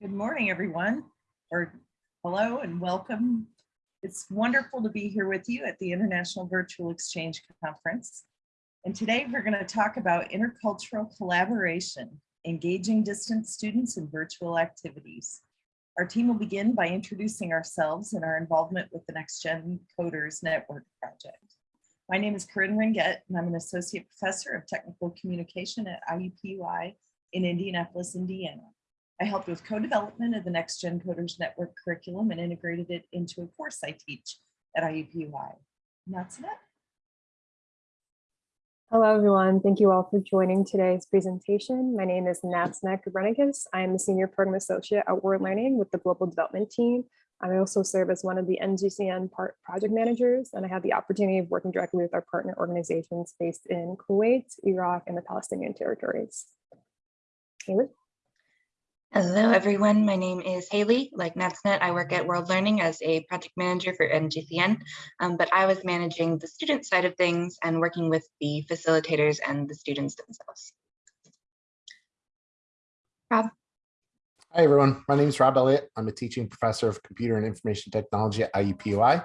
Good morning, everyone, or hello and welcome. It's wonderful to be here with you at the International Virtual Exchange Conference. And today we're going to talk about intercultural collaboration, engaging distant students in virtual activities. Our team will begin by introducing ourselves and our involvement with the Next Gen Coders Network project. My name is Corinne Ringett, and I'm an associate professor of technical communication at IUPUI in Indianapolis, Indiana. I helped with co-development of the Next Gen Coders Network curriculum and integrated it into a course I teach at IUPUI. And that's it. Hello, everyone. Thank you all for joining today's presentation. My name is Natsna Kubernicus. I am a senior program associate at World Learning with the global development team. I also serve as one of the NGCN part project managers, and I have the opportunity of working directly with our partner organizations based in Kuwait, Iraq, and the Palestinian territories. Haley? Hello, everyone. My name is Haley. Like NatsNet, I work at World Learning as a project manager for NGCN, um, but I was managing the student side of things and working with the facilitators and the students themselves. Rob? Hi, everyone. My name is Rob Elliott. I'm a teaching professor of computer and information technology at IUPUI,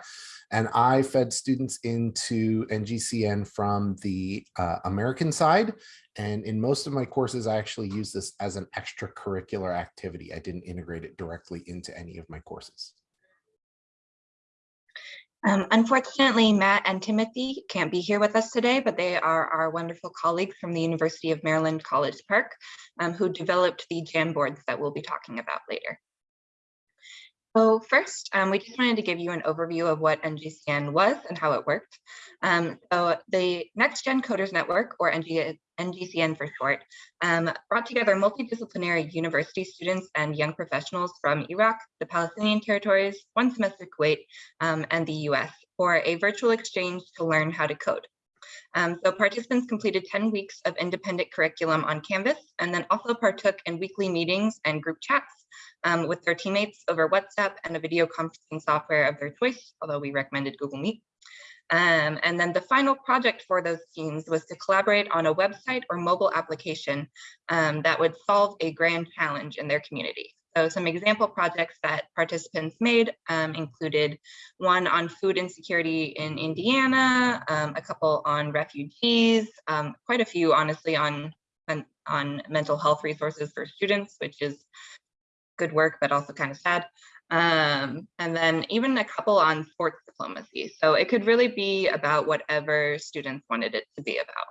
and I fed students into NGCN from the uh, American side. And in most of my courses, I actually use this as an extracurricular activity. I didn't integrate it directly into any of my courses. Um, unfortunately, Matt and Timothy can't be here with us today, but they are our wonderful colleagues from the University of Maryland College Park um, who developed the Jamboards that we'll be talking about later. So first, um, we just wanted to give you an overview of what NGCN was and how it worked. Um, so the Next Gen Coders Network, or NG, NGCN for short, um, brought together multidisciplinary university students and young professionals from Iraq, the Palestinian territories, one semester Kuwait, um, and the US for a virtual exchange to learn how to code. Um, so participants completed 10 weeks of independent curriculum on Canvas and then also partook in weekly meetings and group chats um, with their teammates over WhatsApp and a video conferencing software of their choice, although we recommended Google Meet. Um, and then the final project for those teams was to collaborate on a website or mobile application um, that would solve a grand challenge in their community. So some example projects that participants made um, included one on food insecurity in Indiana, um, a couple on refugees, um, quite a few honestly on, on, on mental health resources for students, which is good work, but also kind of sad. Um, and then even a couple on sports diplomacy. So it could really be about whatever students wanted it to be about.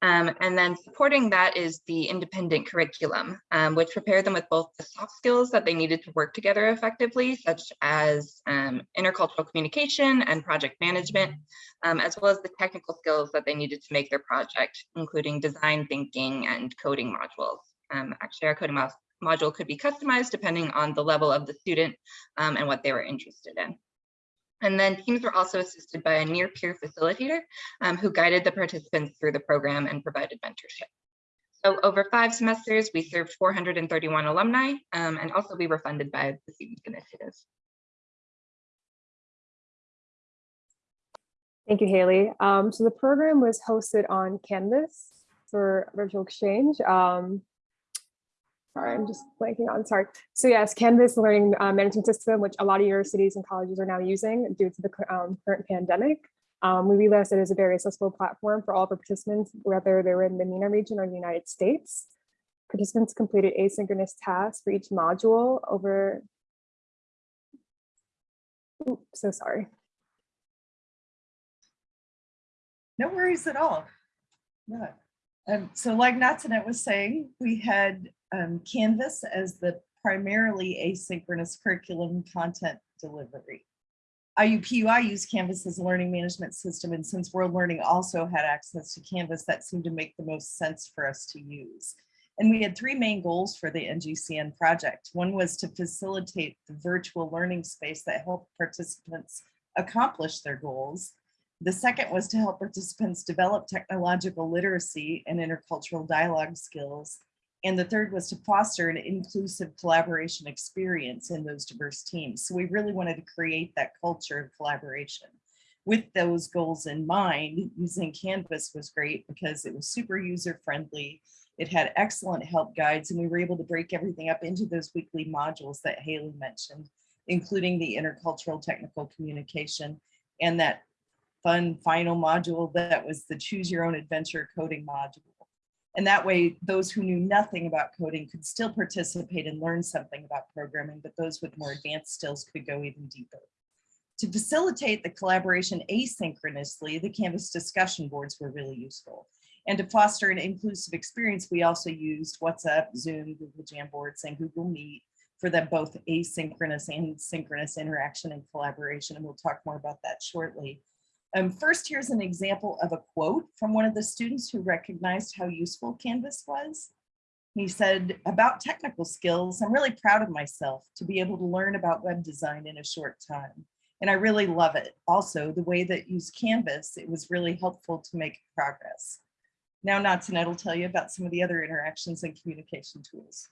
Um, and then supporting that is the independent curriculum, um, which prepared them with both the soft skills that they needed to work together effectively, such as um, intercultural communication and project management, um, as well as the technical skills that they needed to make their project, including design thinking and coding modules. Um, actually, our coding module could be customized depending on the level of the student um, and what they were interested in. And then teams were also assisted by a near peer facilitator um, who guided the participants through the program and provided mentorship. So over five semesters, we served 431 alumni um, and also we were funded by the Stevens Initiative. Thank you, Haley. Um, so the program was hosted on Canvas for virtual exchange. Um, sorry, I'm just blanking on, sorry. So yes, Canvas learning uh, management system, which a lot of universities and colleges are now using due to the um, current pandemic. Um, we realized it is a very accessible platform for all of our participants, whether they're in the MENA region or the United States. Participants completed asynchronous tasks for each module over, Oops, so sorry. No worries at all. Yeah. Um, so like Natsanet was saying, we had um, Canvas as the primarily asynchronous curriculum content delivery. IUPUI used Canvas as a learning management system, and since World Learning also had access to Canvas, that seemed to make the most sense for us to use. And we had three main goals for the NGCN project. One was to facilitate the virtual learning space that helped participants accomplish their goals. The second was to help participants develop technological literacy and intercultural dialogue skills. And the third was to foster an inclusive collaboration experience in those diverse teams. So we really wanted to create that culture of collaboration. with those goals in mind, using Canvas was great because it was super user friendly. It had excellent help guides and we were able to break everything up into those weekly modules that Haley mentioned, including the intercultural technical communication and that fun final module that was the choose your own adventure coding module. And that way, those who knew nothing about coding could still participate and learn something about programming, but those with more advanced skills could go even deeper. To facilitate the collaboration asynchronously, the Canvas discussion boards were really useful. And to foster an inclusive experience, we also used WhatsApp, Zoom, Google Jamboards, and Google Meet for that both asynchronous and synchronous interaction and collaboration. And we'll talk more about that shortly. Um, first, here's an example of a quote from one of the students who recognized how useful Canvas was. He said, about technical skills, I'm really proud of myself to be able to learn about web design in a short time. And I really love it. Also, the way that used Canvas, it was really helpful to make progress. Now Natsunet will tell you about some of the other interactions and communication tools.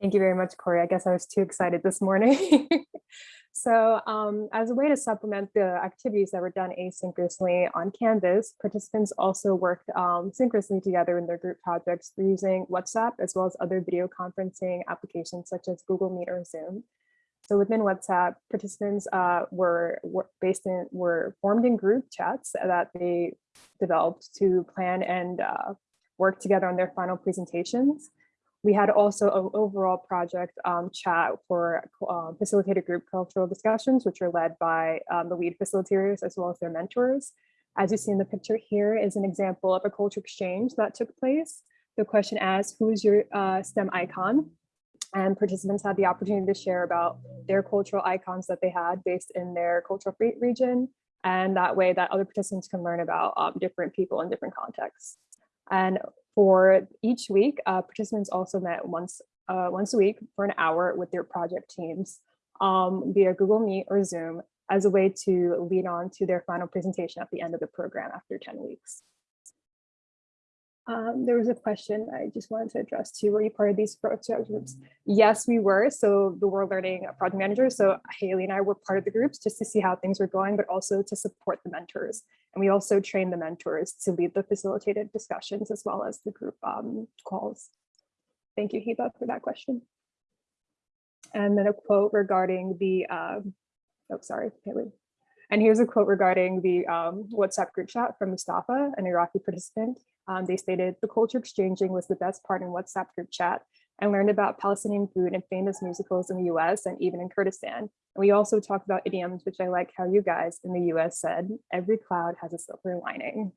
Thank you very much, Corey. I guess I was too excited this morning. so um, as a way to supplement the activities that were done asynchronously on Canvas, participants also worked um, synchronously together in their group projects using WhatsApp as well as other video conferencing applications such as Google Meet or Zoom. So within WhatsApp, participants uh, were, were based in were formed in group chats that they developed to plan and uh, work together on their final presentations. We had also an overall project um, chat for uh, facilitated group cultural discussions, which are led by um, the lead facilitators as well as their mentors. As you see in the picture here is an example of a culture exchange that took place. The question asks, who's your uh, STEM icon? And participants had the opportunity to share about their cultural icons that they had based in their cultural region. And that way that other participants can learn about um, different people in different contexts. And for each week, uh, participants also met once, uh, once a week for an hour with their project teams um, via Google Meet or Zoom as a way to lead on to their final presentation at the end of the program after 10 weeks. Um, there was a question I just wanted to address too. Were you part of these project groups? Yes, we were. So the World Learning Project Manager. So Haley and I were part of the groups just to see how things were going, but also to support the mentors. And we also trained the mentors to lead the facilitated discussions as well as the group um, calls. Thank you, Heba, for that question. And then a quote regarding the, um, oh, sorry, Haley. And here's a quote regarding the um, WhatsApp group chat from Mustafa, an Iraqi participant. Um, they stated, the culture exchanging was the best part in WhatsApp group chat. I learned about Palestinian food and famous musicals in the US and even in Kurdistan. And we also talked about idioms, which I like how you guys in the US said, every cloud has a silver lining.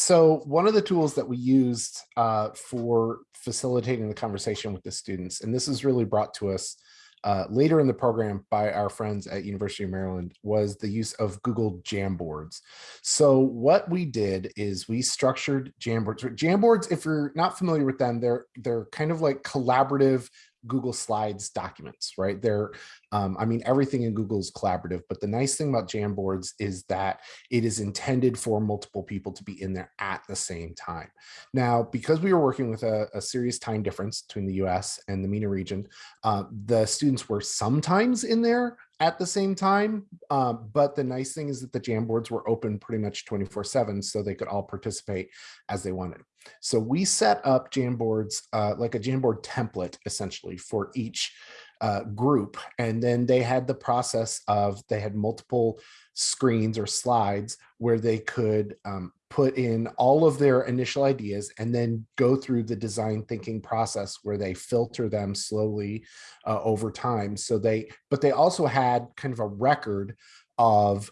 So one of the tools that we used uh, for facilitating the conversation with the students, and this is really brought to us uh, later in the program by our friends at University of Maryland, was the use of Google Jamboards. So what we did is we structured Jamboards. Jamboards, if you're not familiar with them, they're they're kind of like collaborative Google Slides documents, right? They're, um, I mean, everything in Google is collaborative, but the nice thing about Jamboards is that it is intended for multiple people to be in there at the same time. Now, because we were working with a, a serious time difference between the US and the MENA region, uh, the students were sometimes in there at the same time. Uh, but the nice thing is that the Jamboards were open pretty much 24 seven, so they could all participate as they wanted. So we set up Jamboards, uh, like a Jamboard template, essentially for each uh, group. And then they had the process of, they had multiple screens or slides where they could um, put in all of their initial ideas and then go through the design thinking process where they filter them slowly uh, over time. So they, but they also had kind of a record of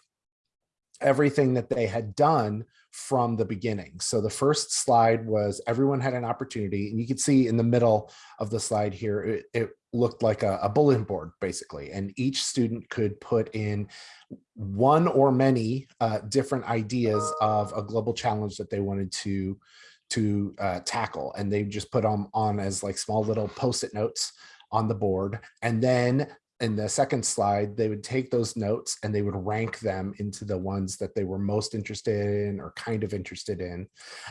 everything that they had done from the beginning. So the first slide was everyone had an opportunity and you can see in the middle of the slide here, it, it looked like a, a bulletin board basically, and each student could put in one or many uh, different ideas of a global challenge that they wanted to to uh, tackle. And they just put them on as like small little post-it notes on the board. And then in the second slide, they would take those notes and they would rank them into the ones that they were most interested in or kind of interested in.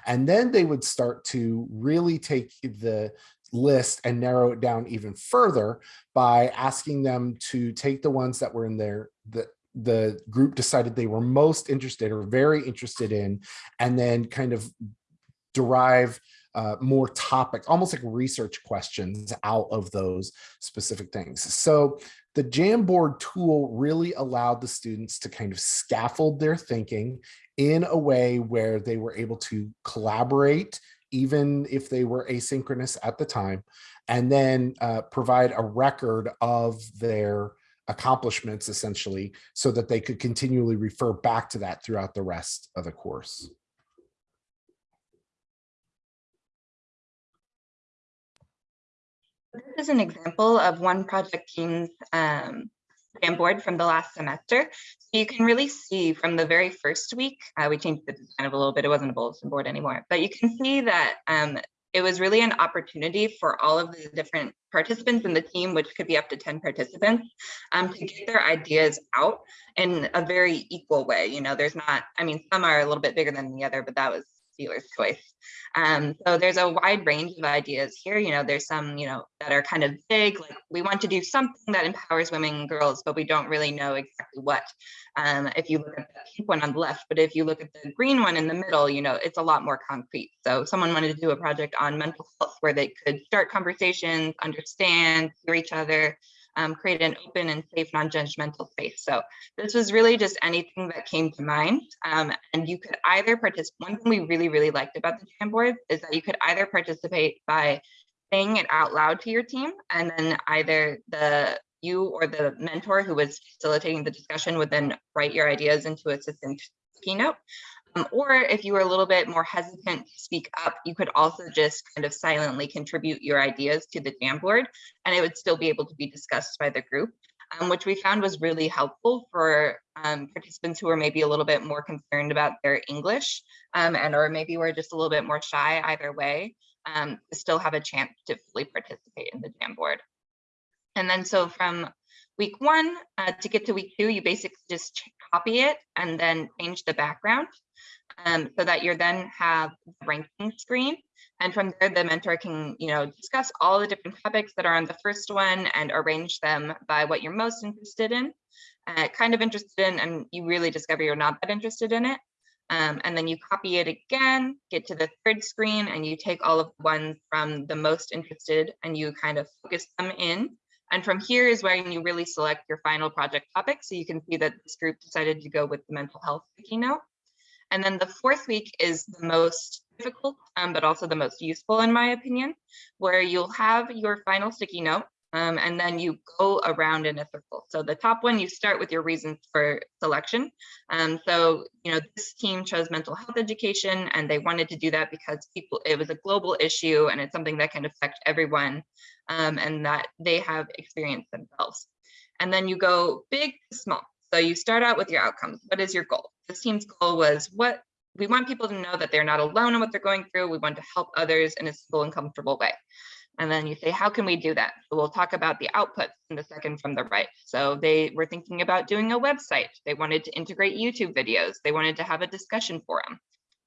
And then they would start to really take the list and narrow it down even further by asking them to take the ones that were in their, that the group decided they were most interested or very interested in, and then kind of derive uh, more topic, almost like research questions out of those specific things. So the Jamboard tool really allowed the students to kind of scaffold their thinking in a way where they were able to collaborate, even if they were asynchronous at the time, and then uh, provide a record of their accomplishments essentially so that they could continually refer back to that throughout the rest of the course. This is an example of one project team's um, Jamboard from the last semester. So you can really see from the very first week, uh, we changed the design of a little bit, it wasn't a bulletin board anymore, but you can see that um, it was really an opportunity for all of the different participants in the team, which could be up to 10 participants, um, to get their ideas out in a very equal way. You know, there's not, I mean, some are a little bit bigger than the other, but that was dealer's choice. Um, so there's a wide range of ideas here. You know, there's some, you know, that are kind of big, like we want to do something that empowers women and girls, but we don't really know exactly what. Um, if you look at the pink one on the left, but if you look at the green one in the middle, you know, it's a lot more concrete. So someone wanted to do a project on mental health where they could start conversations, understand, hear each other, um, create an open and safe non-judgmental space. So this was really just anything that came to mind. Um, and you could either participate, one thing we really, really liked about the Jamboard is that you could either participate by saying it out loud to your team, and then either the you or the mentor who was facilitating the discussion would then write your ideas into a succinct keynote. Um, or if you were a little bit more hesitant to speak up, you could also just kind of silently contribute your ideas to the Jamboard and it would still be able to be discussed by the group, um, which we found was really helpful for um, participants who are maybe a little bit more concerned about their English um, and or maybe we're just a little bit more shy either way, um, still have a chance to fully participate in the Jamboard. And then so from week one uh, to get to week two, you basically just copy it and then change the background um, so that you then have the ranking screen. And from there, the mentor can, you know, discuss all the different topics that are on the first one and arrange them by what you're most interested in, uh, kind of interested in, and you really discover you're not that interested in it. Um, and then you copy it again, get to the third screen, and you take all of the ones from the most interested and you kind of focus them in. And from here is where you really select your final project topic. So you can see that this group decided to go with the mental health keynote. And then the fourth week is the most difficult, um, but also the most useful in my opinion, where you'll have your final sticky note um, and then you go around in a circle. So the top one, you start with your reasons for selection. Um, so, you know, this team chose mental health education and they wanted to do that because people, it was a global issue and it's something that can affect everyone um, and that they have experienced themselves. And then you go big to small. So you start out with your outcomes. What is your goal? This team's goal was what we want people to know that they're not alone in what they're going through. We want to help others in a simple and comfortable way. And then you say, how can we do that? We'll talk about the outputs in the second from the right. So they were thinking about doing a website. They wanted to integrate YouTube videos. They wanted to have a discussion forum.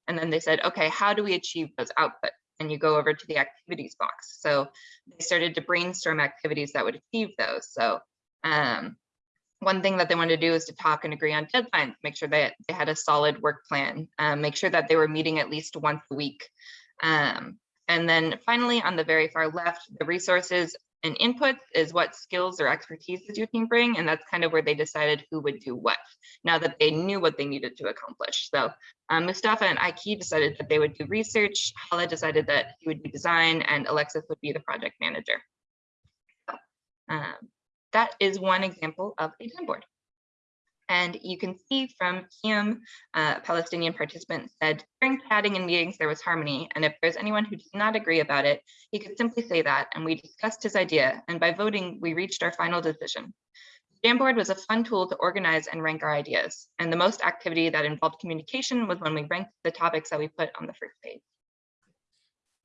And then they said, okay, how do we achieve those outputs? And you go over to the activities box. So they started to brainstorm activities that would achieve those. So um, one thing that they wanted to do is to talk and agree on deadlines, make sure that they had a solid work plan, um, make sure that they were meeting at least once a week. Um, and then finally, on the very far left, the resources and inputs is what skills or expertise does your team bring, and that's kind of where they decided who would do what, now that they knew what they needed to accomplish. So um, Mustafa and Aiki decided that they would do research, Hala decided that he would do design, and Alexis would be the project manager. So, um, that is one example of a Jamboard. And you can see from Kim, uh, Palestinian participant said, during chatting and meetings, there was harmony. And if there's anyone who does not agree about it, he could simply say that. And we discussed his idea. And by voting, we reached our final decision. Jamboard was a fun tool to organize and rank our ideas. And the most activity that involved communication was when we ranked the topics that we put on the first page.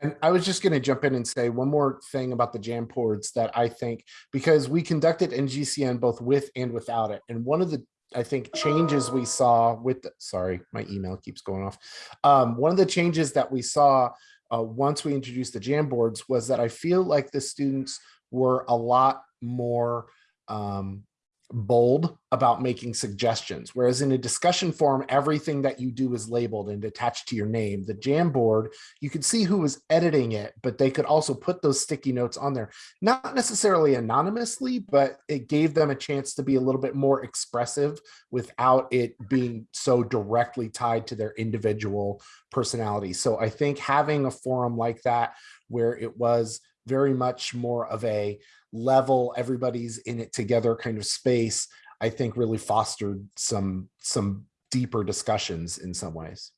And I was just going to jump in and say one more thing about the Jamboards that I think, because we conducted NGCN both with and without it. And one of the, I think, changes we saw with, the- sorry, my email keeps going off. Um, one of the changes that we saw uh, once we introduced the jam boards was that I feel like the students were a lot more um, bold about making suggestions. Whereas in a discussion forum, everything that you do is labeled and attached to your name. The Jamboard, you could see who was editing it, but they could also put those sticky notes on there, not necessarily anonymously, but it gave them a chance to be a little bit more expressive without it being so directly tied to their individual personality. So I think having a forum like that, where it was very much more of a level, everybody's in it together kind of space, I think really fostered some some deeper discussions in some ways.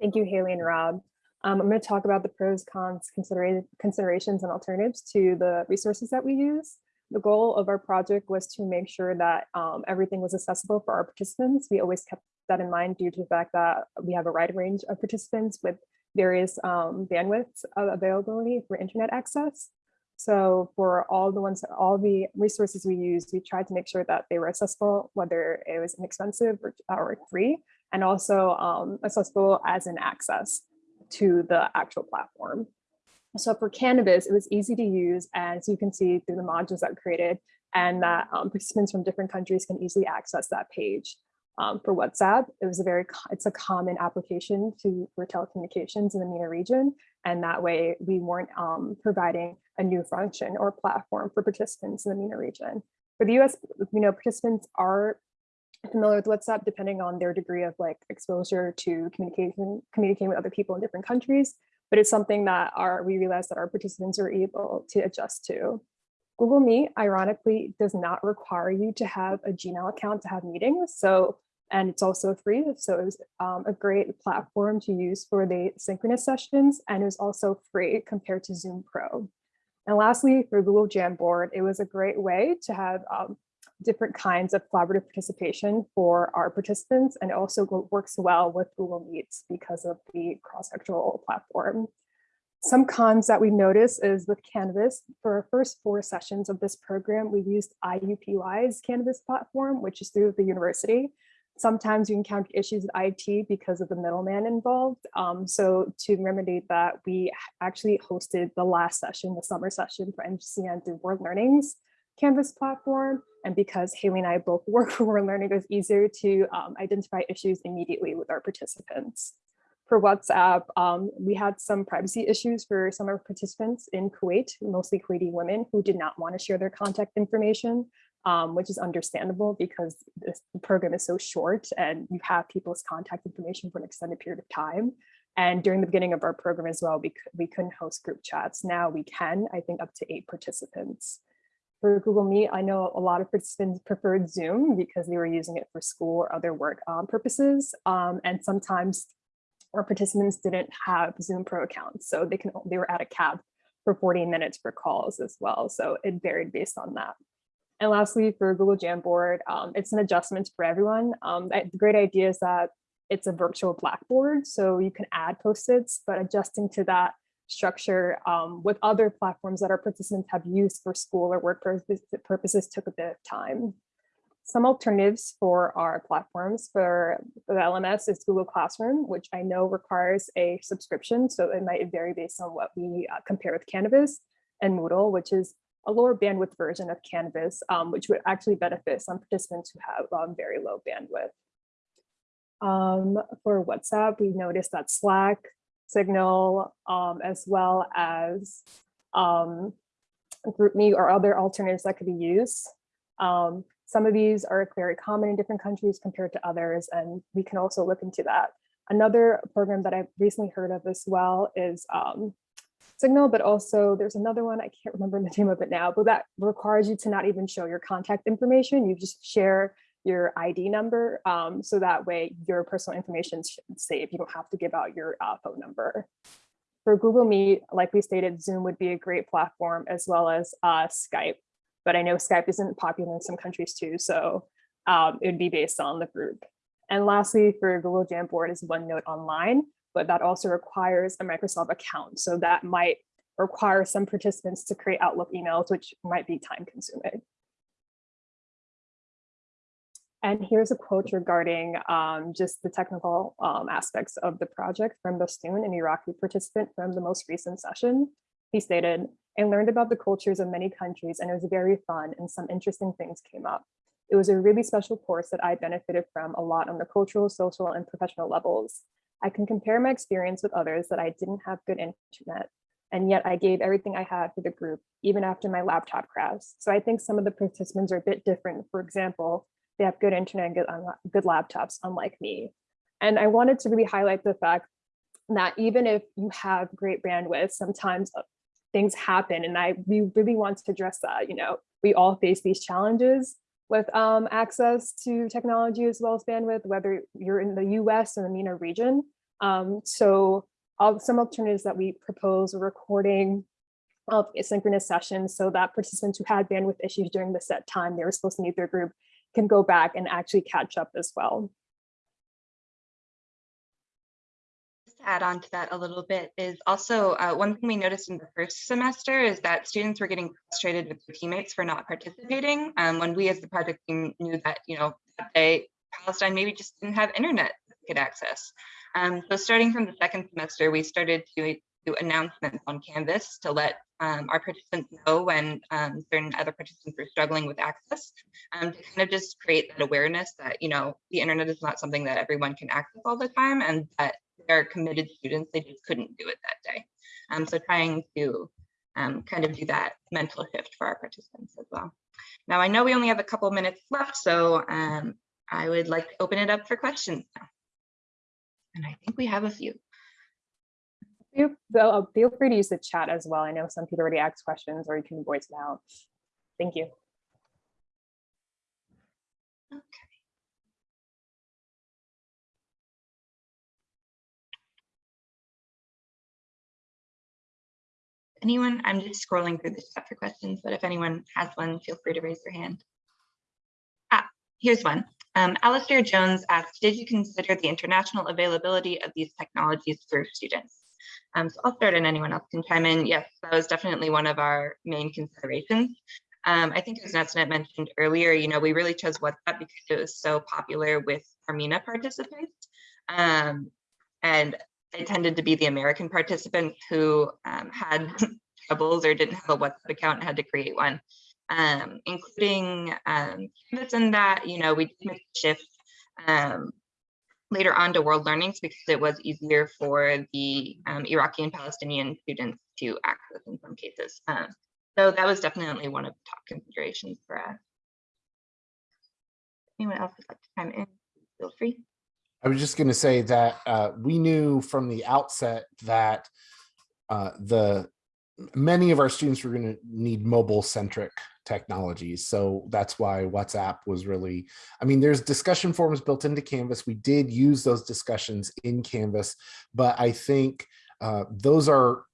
Thank you, Haley and Rob. Um, I'm going to talk about the pros, cons, considera- considerations, and alternatives to the resources that we use. The goal of our project was to make sure that um, everything was accessible for our participants. We always kept that in mind due to the fact that we have a wide range of participants with various um, bandwidths availability for internet access. So for all the ones, all the resources we used, we tried to make sure that they were accessible, whether it was inexpensive or, or free, and also um, accessible as an access to the actual platform. So for Canvas, it was easy to use, as you can see through the modules that created, and that um, participants from different countries can easily access that page. Um, for WhatsApp, it was a very, it's a common application to for telecommunications in the MENA region, and that way we weren't um, providing a new function or platform for participants in the MENA region. For the US, you know, participants are familiar with WhatsApp depending on their degree of like exposure to communication, communicating with other people in different countries, but it's something that our, we realized that our participants are able to adjust to. Google Meet, ironically, does not require you to have a Gmail account to have meetings. So, and it's also free. So it was um, a great platform to use for the synchronous sessions. And it was also free compared to Zoom Pro. And lastly, for Google Jamboard, it was a great way to have um, different kinds of collaborative participation for our participants and also works well with Google Meets because of the cross-sectoral platform. Some cons that we noticed is with Canvas, for our first four sessions of this program, we used IUPUI's Canvas platform, which is through the university. Sometimes you encounter issues with IT because of the middleman involved. Um, so to remedy that, we actually hosted the last session, the summer session for NGCN through World Learning's Canvas platform. And because Haley and I both work for World Learning, it was easier to um, identify issues immediately with our participants. For WhatsApp, um, we had some privacy issues for some of our participants in Kuwait, mostly Kuwaiti women who did not want to share their contact information, um, which is understandable because this program is so short and you have people's contact information for an extended period of time. And during the beginning of our program as well, we, we couldn't host group chats. Now we can, I think up to eight participants. For Google Meet, I know a lot of participants preferred Zoom because they were using it for school or other work um, purposes. Um, and sometimes our participants didn't have Zoom Pro accounts, so they can they were at a cap for 40 minutes for calls as well. So it varied based on that. And lastly, for Google Jamboard, um, it's an adjustment for everyone. Um, the great idea is that it's a virtual Blackboard, so you can add post-its, but adjusting to that structure um, with other platforms that our participants have used for school or work purposes took a bit of time. Some alternatives for our platforms for, the LMS is Google Classroom, which I know requires a subscription, so it might vary based on what we uh, compare with Canvas and Moodle, which is a lower bandwidth version of Canvas, um, which would actually benefit some participants who have um, very low bandwidth. Um, for WhatsApp, we noticed that Slack, Signal, um, as well as um, GroupMe or other alternatives that could be used. Some of these are very common in different countries compared to others, and we can also look into that. Another program that I've recently heard of as well is um, Signal, but also there's another one, I can't remember the name of it now, but that requires you to not even show your contact information. You just share your ID number. Um, so that way your personal information is safe. You don't have to give out your uh, phone number. For Google Meet, like we stated, Zoom would be a great platform as well as uh, Skype. But I know Skype isn't popular in some countries too, so um, it would be based on the group. And lastly, for Google Jamboard is OneNote Online, but that also requires a Microsoft account. So that might require some participants to create Outlook emails, which might be time consuming. And here's a quote regarding um, just the technical um, aspects of the project from Bastoon, an Iraqi participant from the most recent session. He stated, I learned about the cultures of many countries and it was very fun and some interesting things came up. It was a really special course that I benefited from a lot on the cultural, social, and professional levels. I can compare my experience with others that I didn't have good internet, and yet I gave everything I had for the group, even after my laptop crashed. So I think some of the participants are a bit different. For example, they have good internet and good, unla- good laptops, unlike me. And I wanted to really highlight the fact that even if you have great bandwidth, sometimes uh, things happen. And I we really want to address that. You know, we all face these challenges with um, access to technology as well as bandwidth, whether you're in the US or the MENA region. Um, so all, some alternatives that we propose are recording of asynchronous sessions so that participants who had bandwidth issues during the set time they were supposed to meet their group can go back and actually catch up as well. Add on to that a little bit is also uh, one thing we noticed in the first semester is that students were getting frustrated with their teammates for not participating. Um, when we as the project team knew that, you know, that day Palestine maybe just didn't have internet get access. Um, so starting from the second semester, we started to do announcements on Canvas to let um, our participants know when um, certain other participants were struggling with access, um, to kind of just create that awareness that, you know, the internet is not something that everyone can access all the time and that they're committed students, they just couldn't do it that day. Um, so trying to um, kind of do that mental shift for our participants as well. Now, I know we only have a couple minutes left, so um, I would like to open it up for questions now. And I think we have a few. Feel, feel feel free to use the chat as well. I know some people already asked questions or you can voice them out. Thank you. Okay. Anyone, I'm just scrolling through the chat for questions, but if anyone has one, feel free to raise your hand. Ah, here's one. Um, Alistair Jones asked, did you consider the international availability of these technologies for students? Um, so I'll start and anyone else can chime in. Yes, that was definitely one of our main considerations. Um, I think as Netsnet mentioned earlier, you know, we really chose WhatsApp because it was so popular with our MENA participants. Um, and they tended to be the American participants who um, had troubles or didn't have a WhatsApp account and had to create one. Um, including um, Canvas in that, you know, we did make a shift um, later on to World Learnings because it was easier for the um, Iraqi and Palestinian students to access in some cases. Um, so that was definitely one of the top considerations for us. Anyone else would like to chime in? Feel free. I was just going to say that uh, we knew from the outset that uh, the many of our students were going to need mobile centric technologies. So that's why WhatsApp was really, I mean, there's discussion forums built into Canvas. We did use those discussions in Canvas, but I think uh, those are,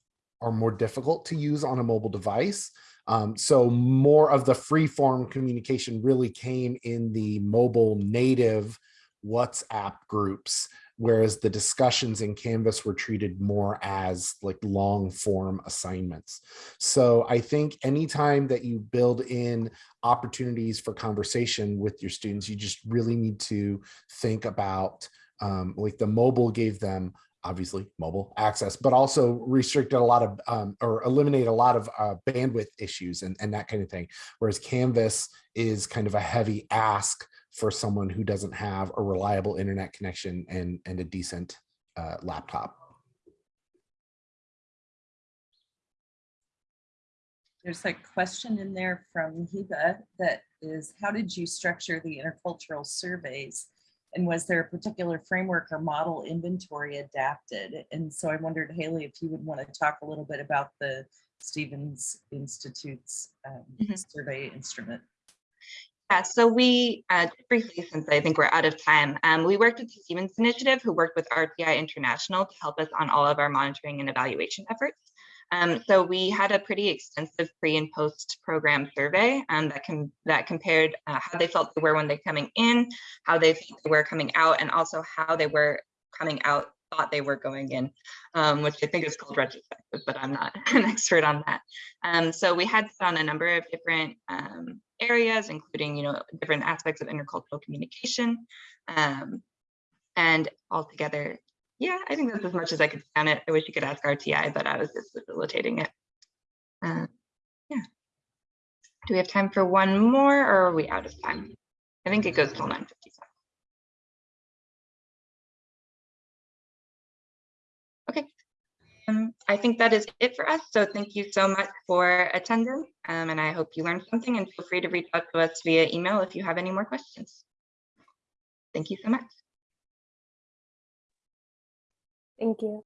are more difficult to use on a mobile device. Um, so more of the free form communication really came in the mobile native WhatsApp groups whereas the discussions in Canvas were treated more as like long form assignments. So I think anytime that you build in opportunities for conversation with your students, you just really need to think about um, like the mobile gave them obviously mobile access, but also restricted a lot of um, or eliminate a lot of uh, bandwidth issues and, and that kind of thing. Whereas Canvas is kind of a heavy ask for someone who doesn't have a reliable internet connection and, and a decent uh, laptop. There's a question in there from Hiba that is, how did you structure the intercultural surveys? And was there a particular framework or model inventory adapted? And so I wondered, Haley, if you would want to talk a little bit about the Stevens Institute's um, Mhm. survey instrument. Yeah, so we, uh, briefly, since I think we're out of time, um, we worked with the Stevens Initiative, who worked with RTI International to help us on all of our monitoring and evaluation efforts. Um, so we had a pretty extensive pre and post program survey um, that can that compared uh, how they felt they were when they're coming in, how they they were coming out, and also how they were coming out thought they were going in, um, which I think is called retrospective, but I'm not an expert on that. Um, so we had on a number of different um, areas, including you know different aspects of intercultural communication, um, and altogether, yeah, I think that's as much as I could say on it. I wish you could ask RTI, but I was just facilitating it. Uh, yeah. Do we have time for one more, or are we out of time? I think it goes till 9:57. Um, I think that is it for us. So thank you so much for attending, um, and I hope you learned something. And feel free to reach out to us via email if you have any more questions. Thank you so much. Thank you.